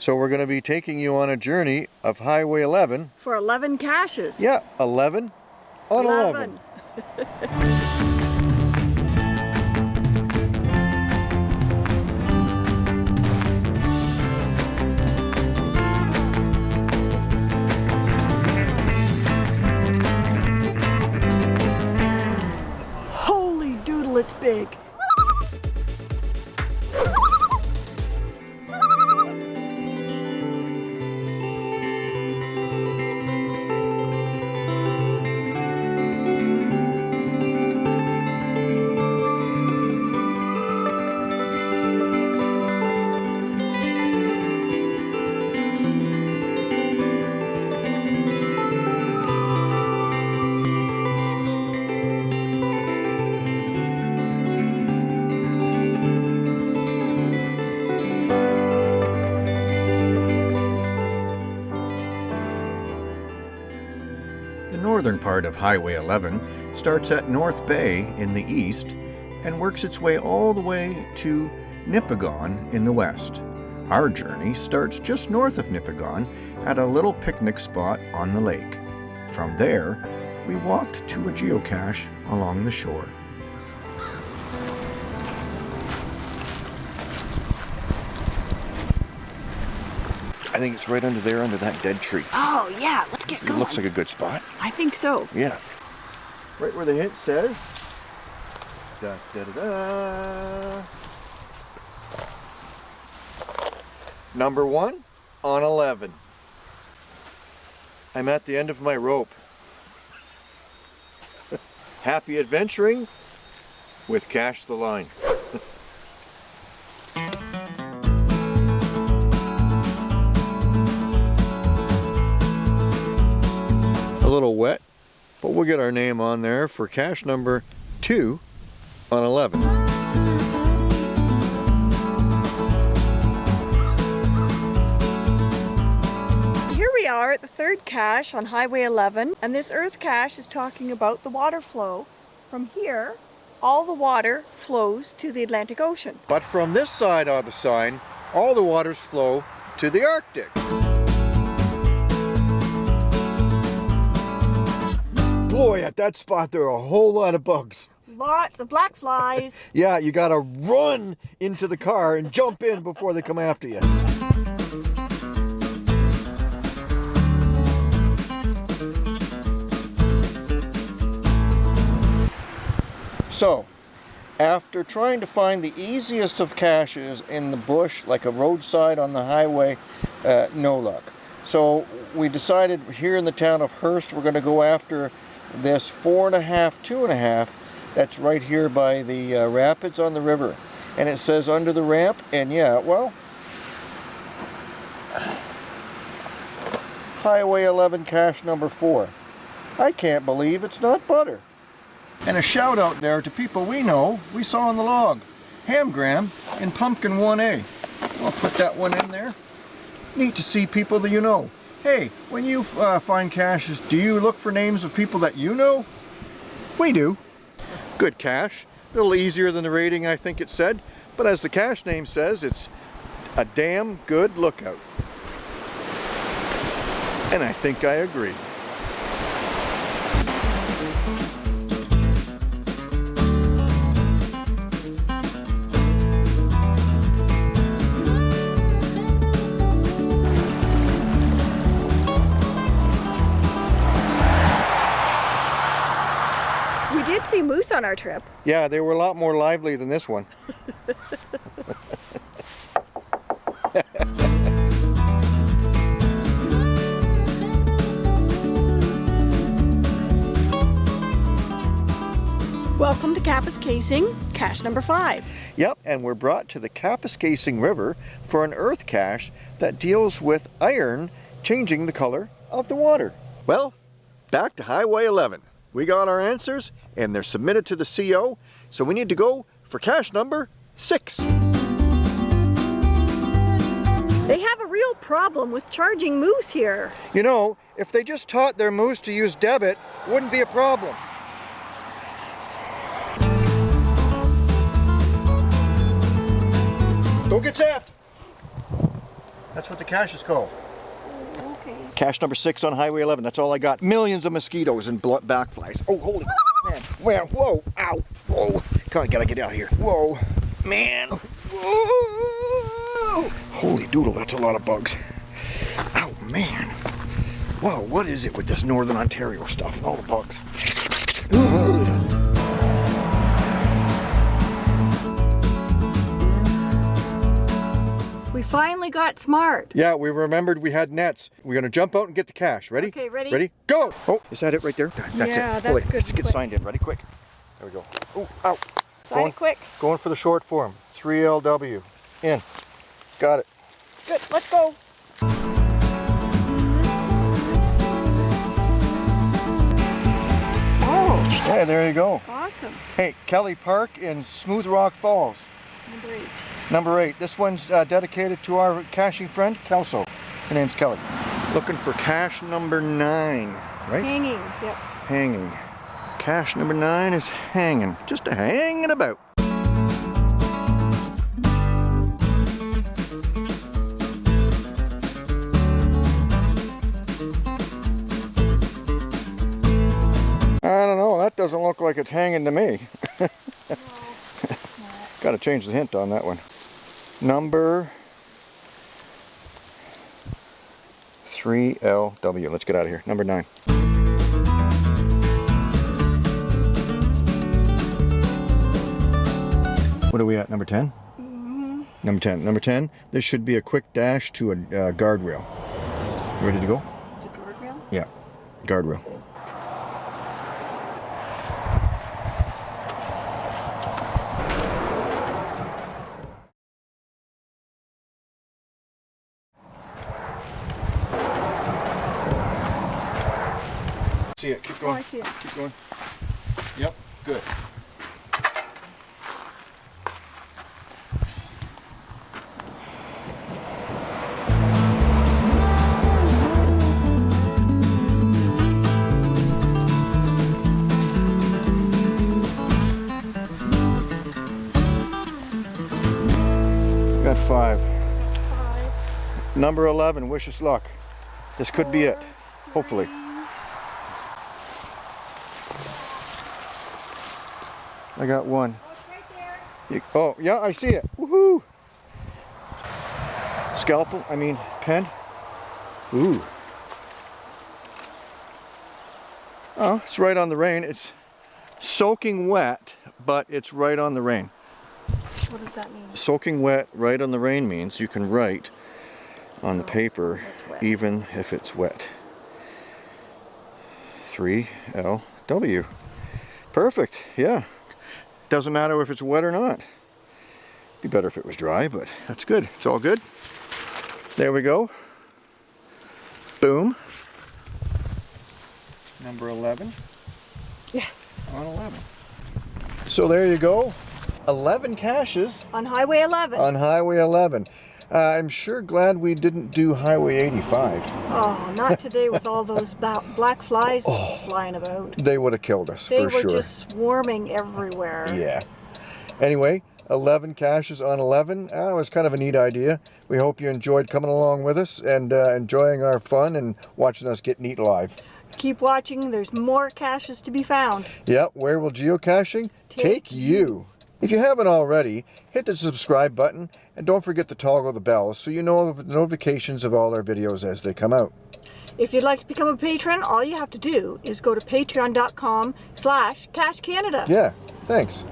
So we're going to be taking you on a journey of Highway 11. For 11 caches. Yeah, 11 on 11. 11. it's big. Northern part of Highway 11 starts at North Bay in the east and works its way all the way to Nipigon in the west. Our journey starts just north of Nipigon at a little picnic spot on the lake. From there, we walked to a geocache along the shore. Think it's right under there, under that dead tree. Oh, yeah, let's get going. It looks like a good spot. I think so. Yeah. Right where the hint says, da da da da. Number one on 11. I'm at the end of my rope. Happy adventuring with Cash the Line. Little wet, but we'll get our name on there for cache number 2 on 11. Here we are at the third cache on Highway 11 and this earth cache is talking about the water flow. From here, all the water flows to the Atlantic Ocean. But from this side of the sign, all the waters flow to the Arctic. Boy, at that spot there are a whole lot of bugs. Lots of black flies. yeah, you gotta run into the car and jump in before they come after you. So, after trying to find the easiest of caches in the bush, like a roadside on the highway, uh, no luck. So we decided here in the town of Hearst, we're going to go after this four and a half, two and a half, that's right here by the uh, rapids on the river. And it says under the ramp, and yeah, well, Highway 11 cache number four. I can't believe it's not butter. And a shout out there to people we know, we saw on the log. Hamgram in Pumpkin 1A. I'll put that one in there. Neat to see people that you know. Hey, when you uh, find caches, do you look for names of people that you know? We do. Good cache. A little easier than the rating I think it said, but as the cache name says, it's a damn good lookout. And I think I agree. See moose on our trip. Yeah, they were a lot more lively than this one. Welcome to Kapuskasing, cache number five. Yep, and we're brought to the Kapuskasing River for an earth cache that deals with iron changing the color of the water. Well, back to Highway 11. We got our answers and they're submitted to the CO, so we need to go for cache number six. They have a real problem with charging moose here. You know, if they just taught their moose to use debit, wouldn't be a problem. Don't get zapped. That's what the cache is called. Cache number six on Highway 11. That's all I got. Millions of mosquitoes and bl- backflies. Oh, holy man. Where? Whoa. Ow. Whoa. Come on, gotta get out of here. Whoa. Man. Whoa. Holy doodle, that's a lot of bugs. Ow, man. Whoa, what is it with this Northern Ontario stuff? and All the bugs. We finally got smart. Yeah, we remembered we had nets. We're gonna jump out and get the cache. Ready? Okay, ready? Ready? Go! Oh, is that it right there? That's Yeah, it. that's Hold it. good Let's get signed in. Ready? Quick. There we go. Oh, ow. Sign Going- quick. Going for the short form. 3LW. In. Got it. Good. Let's go. Oh, Yeah, there you go. awesome. Hey, Kelly Park in Smooth Rock Falls. Number eight. Number eight. This one's uh, dedicated to our caching friend, Kelso. Her name's Kelly. Looking for cache number nine, right? Hanging. Yep. Hanging. Cache number nine is hanging. Just hanging about. I don't know, that doesn't look like it's hanging to me. Gotta change the hint on that one. Number 3LW. Let's get out of here. Number 9. What are we at? Number 10? Number 10. Number 10. This should be a quick dash to a uh, guardrail. Ready to go? It's a guardrail. Yeah. Guardrail. See it. Keep Oh, going. I see it. Keep going. Yep. Good. Got five. Five. Number 11, wish us luck. This could be it, hopefully. I got one. Oh, it's right oh, yeah, I see it. Woohoo! Scalpel, I mean, pen. Ooh. Oh, it's right on the rain. It's soaking wet, but it's right on the rain. What does that mean? Soaking wet right on the rain means you can write on the oh, paper it's even if it's wet. 3LW. Perfect, yeah. Doesn't matter if it's wet or not. Be better if it was dry, but that's good. It's all good. There we go. Boom. Number 11 Yes. on 11. So there you go. 11 caches On Highway 11. on Highway 11. Uh, I'm sure glad we didn't do Highway 85. oh, not today with all those black flies flying about. They would have killed us They for were just swarming everywhere. Yeah. Anyway, 11 caches on 11. That was kind of a neat idea. We hope you enjoyed coming along with us and uh, enjoying our fun and watching us get neat live. Keep watching. There's more caches to be found. Yeah, where will geocaching take, Take you? If you haven't already, hit the subscribe button and don't forget to toggle the bell so you know of notifications of all our videos as they come out. If you'd like to become a patron, all you have to do is go to patreon.com slash cashcanada. Yeah, thanks.